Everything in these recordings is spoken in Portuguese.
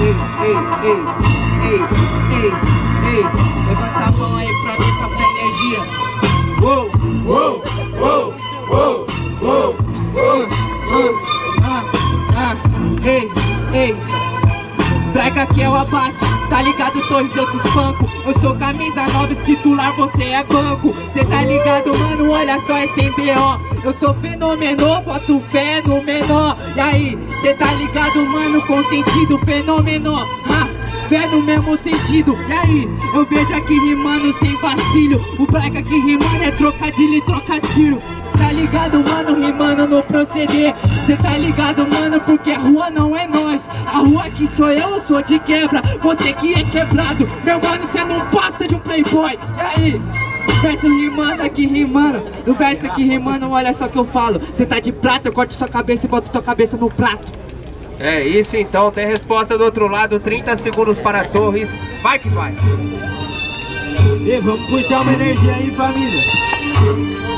ei, ei, ei, ei, ei. Levanta a mão aí pra mim passar energia. Uou, uou, uou, uou, uou, uou. Abate, tá ligado, torres eu te espanco Eu sou camisa nova, titular, você é banco. Cê tá ligado, mano, olha só, é sem B.O. Eu sou fenômeno, boto fé no menor. E aí, cê tá ligado, mano, com sentido fenômeno? Ah, Fé no mesmo sentido, e aí, eu vejo aqui rimando sem vacilo. O braga aqui rimando é trocadilho e troca tiro Tá ligado, mano, rimando no proceder. Cê tá ligado, mano, porque a rua não é nós. A rua aqui sou eu, eu sou de quebra. Você que é quebrado, meu mano, cê não passa de um playboy. E aí? Verso rimando aqui rimando. No verso aqui rimando, olha só que eu falo. Cê tá de prata, eu corto sua cabeça e boto tua cabeça no prato. É isso então, tem resposta do outro lado. 30 segundos para Torres. Vai que vai. E vamos puxar uma energia aí, família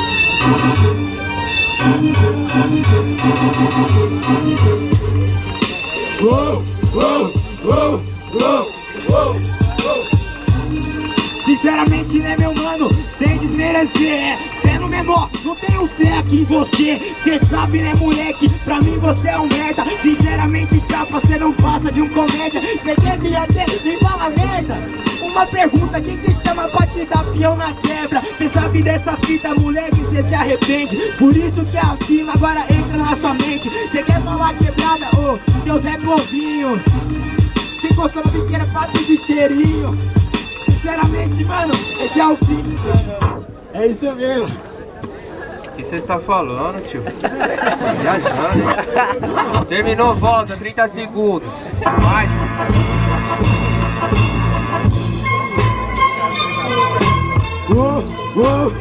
Sinceramente, né, meu mano? Sem desmerecer, sendo menor, não tenho fé aqui em você. Cê sabe, né, moleque? Pra mim você é um merda. Sinceramente, chapa, cê não passa de um comédia. Cê quer me Uma pergunta, quem te chama pra te dar peão na quebra? Cê sabe dessa fita, moleque, cê se arrepende. Por isso que a firma agora entra na sua mente. Cê quer falar quebrada, ô, seu Zé Povinho. Cê encostou na biqueira pra pedir cheirinho? Sinceramente, mano, esse é o fim. É isso mesmo. O que você tá falando, tio? Viajando Terminou, volta, 30 segundos. Vai Uou.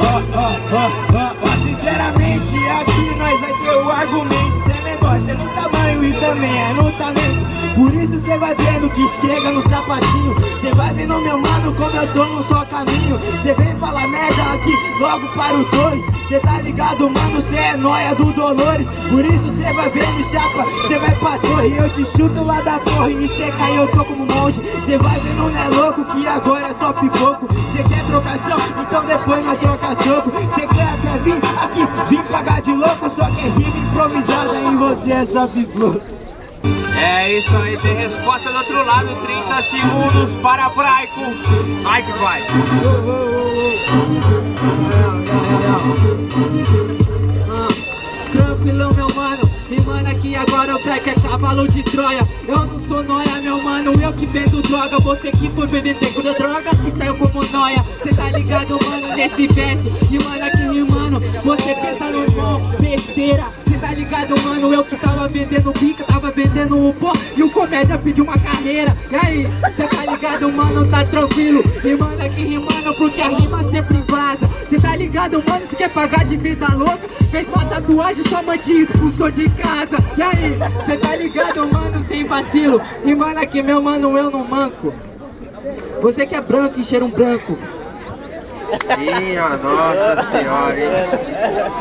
Ó, ó, ó, ó, ó, sinceramente aqui nós vai ter o argumento Cê negócio é no tamanho e também é no talento Por isso cê vai vendo que chega no sapatinho. Cê vai vendo meu mano como eu tô no só caminho. Cê vem falar merda aqui logo para o dois. Cê tá ligado mano, cê é nóia do Dolores. Por isso cê vai vendo chapa, cê vai pra torre. Eu te chuto lá da torre e cê cai, eu tô como monge. Cê vai vendo, né louco, que agora é só pipoco. Cê quer trocação? Então depois nós troca soco. Cê quer até vir aqui, vir pagar de louco Só que é rima improvisada em você é só pipoco É isso aí, tem resposta do outro lado 30 segundos para Braico Vai que vai. Tranquilão, meu mano Rimando aqui agora o black é cavalo de Troia. Eu não sou noia, meu mano, eu que vendo droga. Você que foi beber pegou da droga e saiu como noia. Cê tá ligado, mano, nesse verso? Rimando aqui rimando, você pensa no irmão Besteira, cê tá ligado, mano Eu que tava vendendo bica, tava vendendo o pó E o comédia pediu uma carreira. E aí, cê tá ligado, mano, tá tranquilo? Rimando aqui rimando porque a rima sempre vaza. Cê tá ligado, mano, se quer pagar de vida louca? Fez uma tatuagem, sua mãe te expulsou de casa. E aí, cê tá ligado, mano, sem vacilo? Rimando aqui, meu mano, eu não manco. Você que é branco e cheira um branco. Minha nossa senhora, hein?